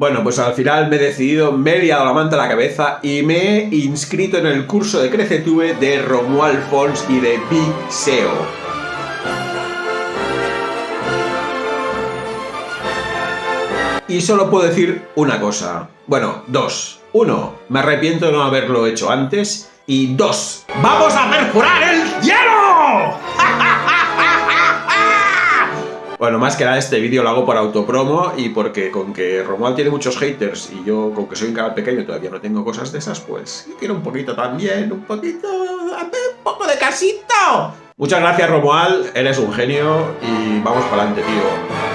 Bueno, pues al final me he decidido, me he liado la manta a la cabeza y me he inscrito en el curso de CreceTube de Romuald Fons y de Big SEO. Y solo puedo decir una cosa. Bueno, dos. Uno, me arrepiento de no haberlo hecho antes. Y dos, ¡vamos a perforar el Bueno, más que nada este vídeo lo hago por autopromo y porque con que Romuald tiene muchos haters y yo con que soy un canal pequeño todavía no tengo cosas de esas, pues quiero un poquito también, un poquito, un poco de casito. Muchas gracias Romuald, eres un genio y vamos para adelante, tío.